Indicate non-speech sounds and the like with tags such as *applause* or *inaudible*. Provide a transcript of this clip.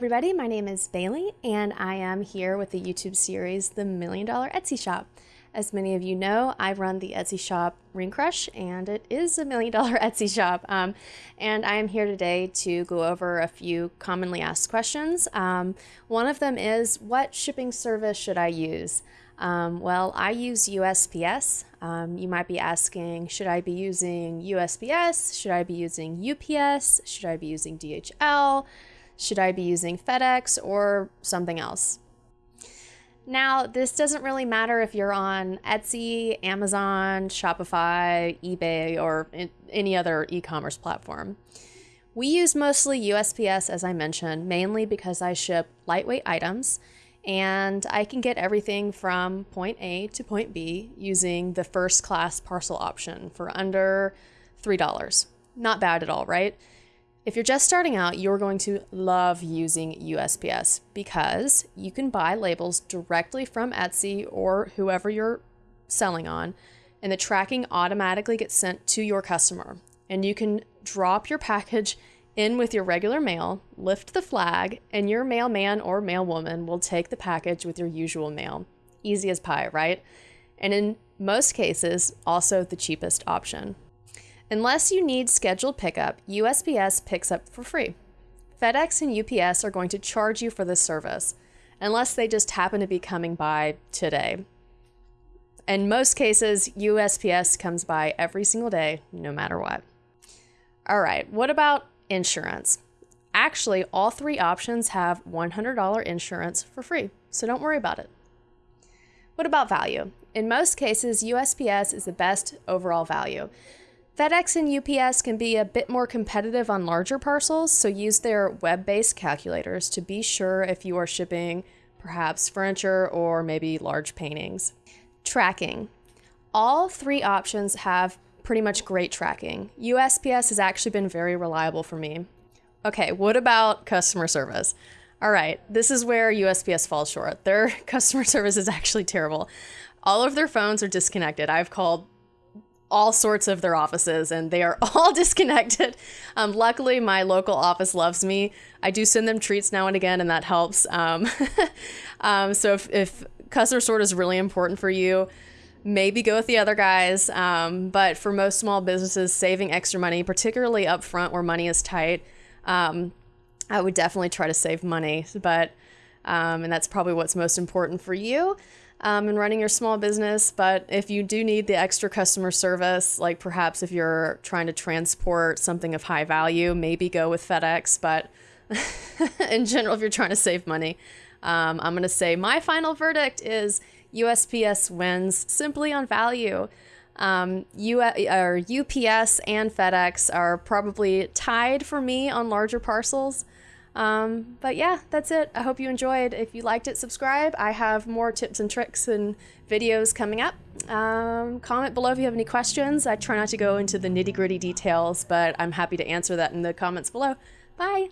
everybody, my name is Bailey, and I am here with the YouTube series The Million Dollar Etsy Shop. As many of you know, I run the Etsy shop Ring Crush, and it is a million dollar *laughs* Etsy shop. Um, and I am here today to go over a few commonly asked questions. Um, one of them is What shipping service should I use? Um, well, I use USPS. Um, you might be asking, should I be using USPS? Should I be using UPS? Should I be using DHL? Should I be using FedEx or something else? Now, this doesn't really matter if you're on Etsy, Amazon, Shopify, eBay, or any other e commerce platform. We use mostly USPS, as I mentioned, mainly because I ship lightweight items and I can get everything from point A to point B using the first class parcel option for under $3. Not bad at all, right? If you're just starting out, you're going to love using USPS because you can buy labels directly from Etsy or whoever you're selling on, and the tracking automatically gets sent to your customer. And you can drop your package in with your regular mail, lift the flag, and your mailman or mailwoman will take the package with your usual mail. Easy as pie, right? And in most cases, also the cheapest option. Unless you need scheduled pickup, USPS picks up for free. FedEx and UPS are going to charge you for this service, unless they just happen to be coming by today. In most cases, USPS comes by every single day, no matter what. All right, what about insurance? Actually, all three options have $100 insurance for free, so don't worry about it. What about value? In most cases, USPS is the best overall value. FedEx and UPS can be a bit more competitive on larger parcels, so use their web based calculators to be sure if you are shipping perhaps furniture or maybe large paintings. Tracking. All three options have pretty much great tracking. USPS has actually been very reliable for me. Okay, what about customer service? All right, this is where USPS falls short. Their *laughs* customer service is actually terrible. All of their phones are disconnected. I've called all sorts of their offices and they are *laughs* all disconnected. Um, luckily, my local office loves me. I do send them treats now and again, and that helps. Um, *laughs* um, so if, if customer sort is really important for you, maybe go with the other guys. Um, but for most small businesses, saving extra money, particularly up front where money is tight, um, I would definitely try to save money. But um, and that's probably what's most important for you um, and running your small business. But if you do need the extra customer service, like perhaps if you're trying to transport something of high value, maybe go with FedEx. But *laughs* in general, if you're trying to save money, um, I'm going to say my final verdict is USPS wins simply on value. Um, U- or UPS and FedEx are probably tied for me on larger parcels. Um, but yeah, that's it. I hope you enjoyed. If you liked it, subscribe. I have more tips and tricks and videos coming up. Um, comment below if you have any questions. I try not to go into the nitty gritty details, but I'm happy to answer that in the comments below. Bye.